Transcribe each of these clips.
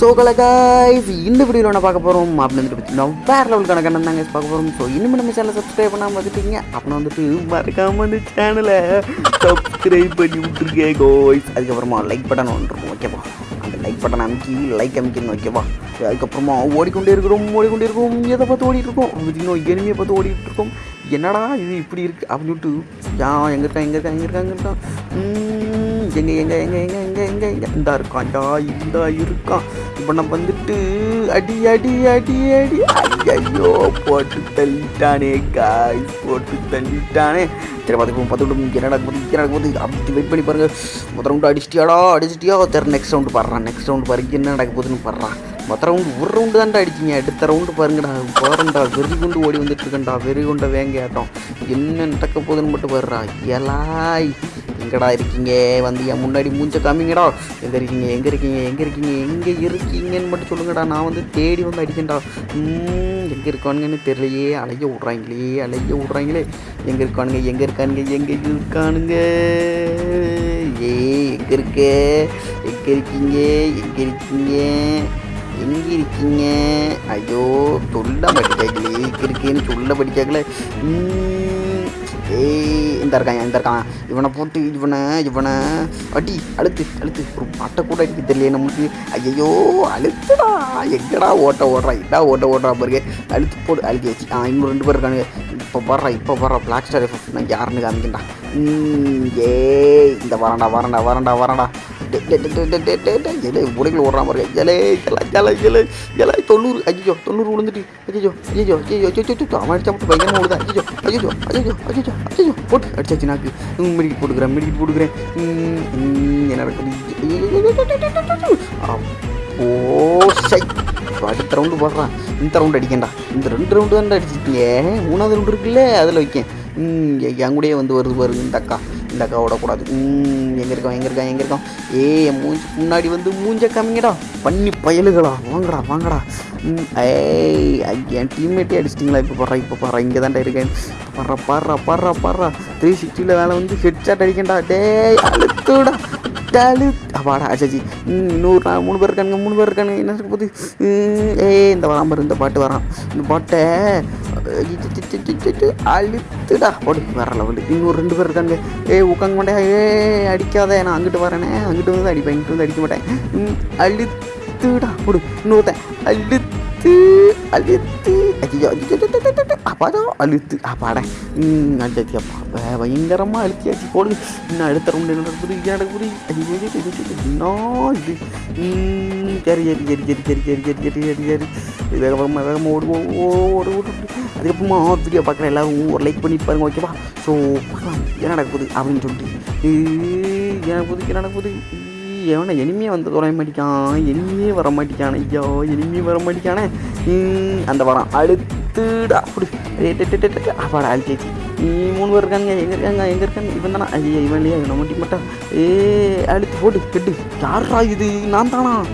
So கலகாய்ஸ் இந்த வீடியோவில் நான் பார்க்க போகிறோம் அப்படின்னு வந்துட்டு பார்த்தீங்கன்னா வேறு லெவல் கணக்கான தாங்க பார்க்க போகிறோம் ஸோ இன்னும் நம்ம சேனலை சப்ஸ்கிரைப் பண்ணாமல் பார்த்துட்டீங்க அப்புறம் வந்துட்டு மறக்காம இந்த சேனலை சப்ஸ்கிரைப் பண்ணி விட்டுருக்கேன் கோய்ஸ் அதுக்கப்புறமா லைக் பட்டன் ஒன்று இருக்கும் ஓகேவா அந்த லைக் பட்டன் அமைக்கி லைக் அமைக்கணும் ஓகேவா அதுக்கப்புறமா ஓடிக்கொண்டே இருக்கிறோம் ஓடிக்கொண்டே இருக்கோம் எதை பார்த்து ஓடிட்டு இருக்கோம்? இன்னும் எனிமையை பார்த்து ஓடிட்டு இருக்கோம். என்னடா இது இப்படி இருக்கு? அப்படின்னு சொல்லிட்டு யா எங்கே இருக்கா எங்கே இருக்கா எங்கே இருக்கா எங்கே இருக்கான்? ம், எங்கே எங்க எங்கே எங்க எங்க எங்கே எங்க? இருக்கான் டா இந்தா இருக்கான். இப்போ நம்ம வந்துட்டு அடி அடி அடி அடி. ஐயோ போட்டு தள்ளிட்டானே காய் போட்டு தள்ளிட்டானே. சரி பார்த்துக்கோ பார்த்துக்கிட்டு என்ன போது என்னடா போது அப்படி வெயிட் பண்ணி பாருங்க. முதல் ரவுண்டு அடிச்சிட்டியாடா அடிச்சிட்டியா? சரி நெக்ஸ்ட் ரவுண்டு பாடுறான் நெக்ஸ்ட் ரவுண்டு பாருங்க என்ன நடக்க போகுதுன்னு பாடுறான் மொத்த ரவுண்டு ஒரு ரவுண்டு தான்டா அடிச்சிங்க. அடுத்த ரவுண்டு பாருங்கடா போகிறேன்டா வெறி கொண்டு ஓடி வந்துட்டு இருக்கேன்டா வெறி கொண்ட வேங்கையாட்டம். என்ன நடக்க போகுதுன்னு மட்டும் பாடுறா எலாய் எங்கடா இருக்கீங்க? வந்து என் முன்னாடி மூஞ்ச காமிங்கடா. எங்கே இருக்கீங்க? எங்கே இருக்கீங்க? எங்கே இருக்கீங்க? எங்கே இருக்கீங்கன்னு மட்டும் சொல்லுங்கடா. நான் வந்து தேடி வந்து அடிக்கேன்டா எங்கே இருக்கானுங்கன்னு தெரியலையே. அலைய விட்றாங்களே அலைய விட்றாங்களே. எங்கே இருக்கானுங்க? எங்கே இருக்கானுங்க? எங்கே இருக்கானுங்க? ஏ எங்கே இருக்க? எங்கே இருக்கீங்க? எங்கே இருக்கீங்க? எங்கே இருக்கீங்க? ஐயோ சொல்ல படிக்காங்களே எங்கே இருக்கேன்னு சொல்ல படிக்காங்களே ஏய் இந்த இருக்கான் இந்த இருக்கான். இவனை போட்டு இவனை இவனை. அடி அழுத்து அழுத்து. ஒரு பாட்டை கூட அடிக்க தெரியல நம்மளுக்கு ஐயோ அழுத்துடா. எங்கடா ஓட்ட ஓடுறா? இதா ஓட்ட ஓடுறா பாருங்க. அழுத்து போடு அழுத்தி வச்சு. ஆ இன்னும் ரெண்டு பேர் இருக்கானுங்க. இப்போ வர்றா இப்போ வர்றா. பிளாக் ஸ்டார் எஃபெக்ட் நான் யாருன்னு காமிக்கின்றா ஏய் இந்த வரண்டா வரண்டா வரண்டா வரண்டா உடைகள் ஓடுற மாதிரி ஜலே ஜலா ஜல ஜலை ஜல தொண்ணூறு அஜிஜோ தொண்ணூறு விழுந்துட்டு அஜிஜோ அஜிஜோ அஜிஜோ ஐயோ அவன் அடிச்சா மட்டும் பயங்கரமாக விழுதா அஜிஜோ அஜிஜோ அஜிஜோ அஜிஜோ அஜிஜோ போட்டு அடிச்சாச்சு நாக்கு மெடிக்கெட் போட்டுக்கிறேன் மெடிக்கெட் போட்டுக்கிறேன் என்ன நடக்குது ஓ சை அடுத்த ரவுண்டு போடுறான் இந்த ரவுண்டு அடிக்கண்டா இந்த ரெண்டு ரவுண்டு தான் அடிச்சிருக்கீங்க மூணாவது ரவுண்டு இருக்குல்ல அதில் வைக்கேன் என் கூடயே வந்து வருது பாருங்க இந்த அக்கா. இந்த அக்கா விடக்கூடாது ம் எங்கே இருக்கான் எங்கே இருக்கான் எங்கே இருக்கான் ஏய் என் மூஞ்சி முன்னாடி வந்து மூஞ்ச கம்மிங்கடா பண்ணி பயலுகளா. வாங்கடா வாங்கடா. ம், ஏய் ஐயா என் டீம்மேட்டே அடிச்சிட்டிங்களா? இப்போ பாடுறா இப்போ பாடுறா இங்கே தான்டா இருக்கேன். பாடுறா பாடுறா பாடுறா பாடுறா த்ரீ சிக்ஸ்டியில் வேலை வந்து ஹெட்ஷாட் அடிக்கண்டா டேய் அழுத்துடா. டலு அப்பாடா அச்சாச்சி இன்னொரு நாள் மூணு பேர் இருக்கானுங்க மூணு பேர் இருக்கானுங்க. என்ன இருக்க போகுது? ம், ஏய் இந்த வராம இந்த பாட்டு வரான். இந்த பாட்டை அழுத்துடா போடு வேற லெவலு இன்னும் ரெண்டு பேர் இருக்காங்க ஏ உட்காங்க மாட்டேன் ஏ அடிக்காத நான் அங்கிட்டு வரேனே அங்கிட்டு வந்து அடிப்பேன் இங்கிட்டு வந்து அடிக்க மாட்டேன் அழுத்துடா போடு இன்னொருத்தன் அழுத்து அழுத்து ஐயோ அப்பாதான் அழுத்து அப்பாடா அழுத்தி அப்பா பயங்கரமாக அழுத்தியாச்சு போடு இன்னும் அடுத்த ரவுண்டு என்ன நடக்குது இது நடக்குது ஐயோ, என்ன இது சரி சரி சரி சரி சரி சரி சரி சரி சரி வேகமாக வேகமாக ஓடு ஓ- ஓடு ஓடு. அதுக்கப்புறமா வீடியோ பார்க்குற எல்லாரும் ஒரு லைக் பண்ணி பாருங்க ஓகேவா ஸோ பார்க்கலாம் என்ன நடக்குது அப்படின்னு சொல்லிட்டு. ஏய், என்ன நடக்குது என்ன நடக்குது? எவனை இனிமே வந்து தொலைய மாட்டிக்கான் இனிமே வர மாட்டிக்கான ஐயோ எனிமையே வர மாட்டிக்கானே. ம், அந்த படம் அழுத்துடா அப்படி. அப்பாடா அழுத்தியாச்சு நீ மூணு பேர் இருக்காங்க எங்கே இருக்காங்க எங்கே இருக்காங்க? இவன் தானா? ஐயா இவன் இல்லையா இவனை மட்டும் மாட்டான். ஏ அழுத்து போட்டு கெட்டு. யாரா இது? நான் தானா?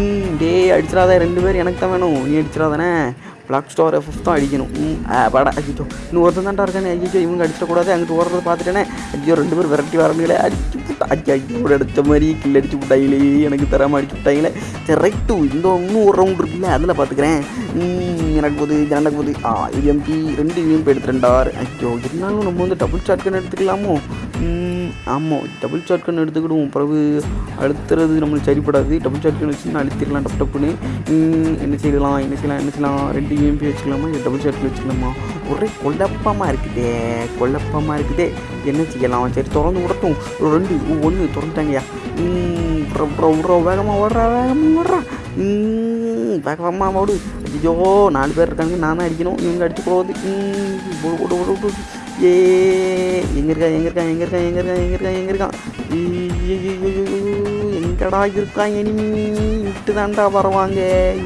ம் டேய் அடிச்சிடாத. ரெண்டு பேர் எனக்கு தான் வேணும். நீ அடிச்சிடாதானே. பிளாக் ஸ்டோர் எஃப்எஃப் தான் அடிக்கணும். ம் படா. ஐயோ இன்னும் ஒருத்தன் தான்டா இருக்கானே. ஐயோ இவங்க அடிச்சிடக்கூடாது. அங்கிட்டு ஓடுறத பார்த்துட்டேனே. ஐயோ ரெண்டு பேர் விரட்டி வரணுங்களே. அடிச்சு விட்டா ஐயோ ஐயோ அடித்த மாதிரி கில் அடிச்சு விட்டாங்களே எனக்கு தராமல் அடிச்சு விட்டாங்களே சரி ரைட்டு இந்த இன்னும் ஒரு ரவுண்ட் இருக்குல்ல. அதில் பார்த்துக்கிறேன் எனக்கு போகுது இது போகுது ஆ இஎம்பி ரெண்டு இஎம்பி எடுத்துட்டேன்டா ஐயோ இருந்தாலும் நம்ம வந்து டபுள் ஷாட்கன் எடுத்துக்கலாமோ? ம், ஆமாம் டபுள் ஷாட்கன் எடுத்துக்கிடுவோம். பிறகு அழுத்துறது நம்மளுக்கு சரிப்படாது. டபுள் ஷாட்கன் வச்சு நான் அழுத்திடலாம் டப் டப்புன்னு. ம், என்ன செய்யலாம் என்ன செய்யலாம் என்ன செய்யலாம்? ரெண்டு இஎம்பி வச்சுக்கலாமா? இல்லை டபுள் ஷாட்கன் வச்சுக்கலாமா? ஒரே குழப்பமாக இருக்குதே குழப்பமாக இருக்குதே. என்ன செய்யலாம்? சரி திறந்து விடட்டும். ஒரு ரெண்டு ஒன்று திறந்துட்டாங்கய்யா. ம், விட்ற விட்ற வேகமாக ஓடுறா வேகமாக ஓடுறா. ம், வேகமாக ஓடு ஐயோ நாலு பேர் இருக்காங்க நான் தான் அடிக்கணும் இவங்க அடிச்சு போகுது போடு போடு போடு போடு ஏ எங்கே இருக்கா எங்கே இருக்கா எங்கே இருக்கா எங்கே இருக்கா எங்கே இருக்கா எங்கே இருக்கான் எங்கடா இருக்கான் இனிமே இட்டு தாண்டா வருவாங்க.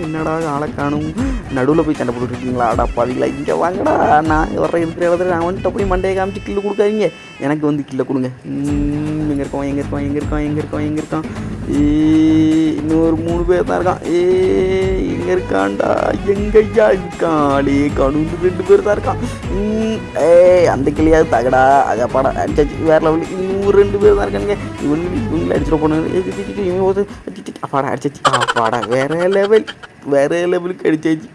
என்னடா ஆளை காணும்? நடுவில் போய் சண்டை போட்டுருக்கீங்களா அடா பாவிங்களா இங்கே வாங்கடா. நான் வர இருக்கிற இடத்துல நான் வந்துட்டு போய் மண்டையை காமிச்சு கில்லு கொடுக்காதீங்க. எனக்கு வந்து கில்ல கொடுங்க. ம், எங்கே இருக்கோம் எங்கே இருக்கோம் எங்கே இருக்கோம் எங்கே இருக்கோம் எங்கே இருக்கான் ஏ இன்னொரு மூணு பேர் தான் இருக்கான். ஏ இங்க இருக்கான்டா. எங்கய்யா இருக்கான் ஆளே கணுந்து ரெண்டு பேர் தான் இருக்கான். ஏ ஏய் அந்த கிளியாவது தகடா. அகப்பாடா அடிச்சாச்சு வேற லெவலு இன்னும் ரெண்டு பேர் தான் இருக்கானுங்க. இவங்க இவங்களை அடிச்சிட போனாங்க இவன் அப்பாடா அடிச்சாச்சு. அப்பாடா வேற லெவல் வேற லெவலுக்கு அடிச்சாச்சு.